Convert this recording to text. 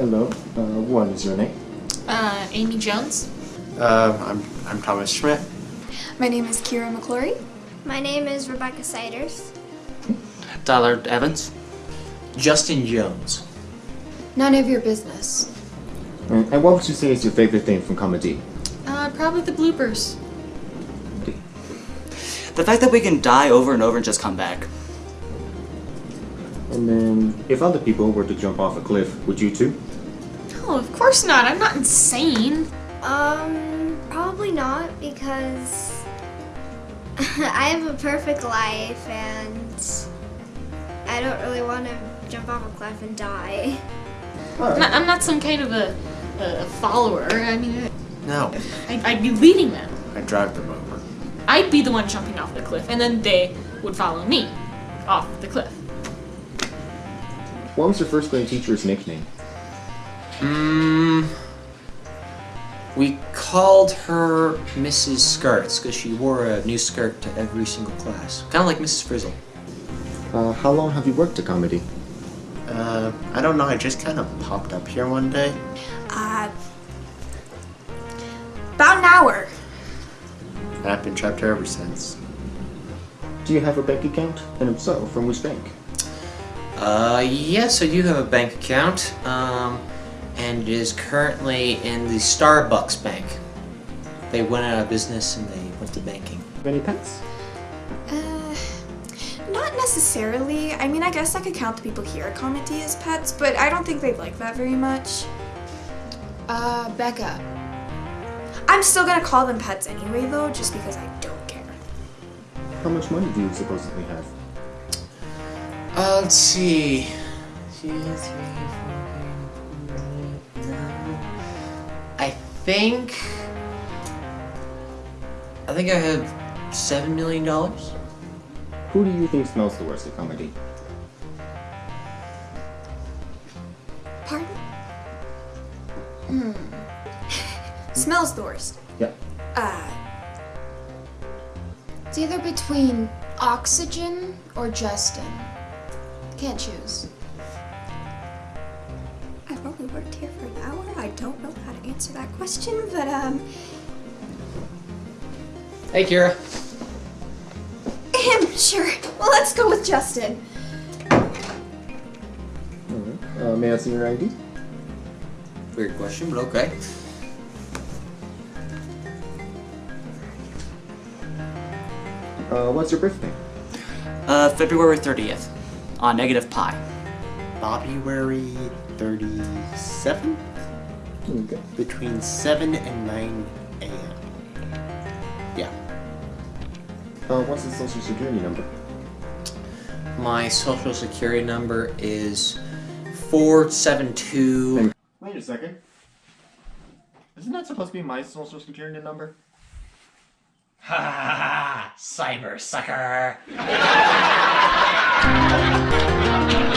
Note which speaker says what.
Speaker 1: Hello. Uh, what is your name?
Speaker 2: Uh, Amy Jones.
Speaker 3: Uh, I'm, I'm Thomas Schmidt.
Speaker 4: My name is Kira McClory.
Speaker 5: My name is Rebecca Siders.
Speaker 6: Tyler Evans.
Speaker 3: Justin Jones.
Speaker 4: None of your business.
Speaker 1: And, and what would you say is your favorite thing from comedy?
Speaker 2: Uh, probably the bloopers.
Speaker 6: The fact that we can die over and over and just come back.
Speaker 1: And then, if other people were to jump off a cliff, would you too?
Speaker 2: Oh, of course not. I'm not insane.
Speaker 5: Um, probably not because I have a perfect life and I don't really want to jump off a cliff and die.
Speaker 2: I'm not, I'm not some kind of a, a follower. I mean,
Speaker 3: No,
Speaker 2: I, I'd be leading them.
Speaker 3: I'd drive them over.
Speaker 2: I'd be the one jumping off the cliff, and then they would follow me off the cliff.
Speaker 1: What was your first grade teacher's nickname?
Speaker 6: Mmm. We called her Mrs. Skirts because she wore a new skirt to every single class. Kind of like Mrs. Frizzle.
Speaker 1: Uh, how long have you worked at comedy?
Speaker 3: Uh, I don't know, I just kind of popped up here one day.
Speaker 4: Uh, about an hour.
Speaker 3: and I've been trapped here ever since.
Speaker 1: Do you have a bank account? And if so, from which bank?
Speaker 6: Uh, yes, I do have a bank account. Um, and it is currently in the Starbucks bank. They went out of business and they went to banking.
Speaker 1: Have any pets?
Speaker 4: Uh, not necessarily. I mean, I guess I could count the people here at Comedy as pets, but I don't think they'd like that very much. Uh, Becca. I'm still gonna call them pets anyway, though, just because I don't care.
Speaker 1: How much money do you supposedly have?
Speaker 6: Uh, let's see. Two, three, four, think. I think I have seven million dollars.
Speaker 1: Who do you think smells the worst at comedy?
Speaker 4: Pardon? Hmm. Smells the worst.
Speaker 1: Yeah.
Speaker 4: Uh,
Speaker 7: It's either between oxygen or Justin. Can't choose.
Speaker 4: I've only worked here for an hour. Answer that question, but um,
Speaker 6: Hey, Kira.
Speaker 4: him, sure. Well, let's go with Justin.
Speaker 1: Alright. Uh, may I see your ID?
Speaker 6: Weird question, but okay.
Speaker 1: Uh, what's your birthday?
Speaker 6: Uh, February 30th, on negative pi.
Speaker 3: February 37? Between 7 and 9 a.m. Yeah.
Speaker 1: Uh, what's the social security number?
Speaker 6: My social security number is 472.
Speaker 1: Wait a second. Isn't that supposed to be my social security number?
Speaker 6: Ha ha ha! Cyber sucker!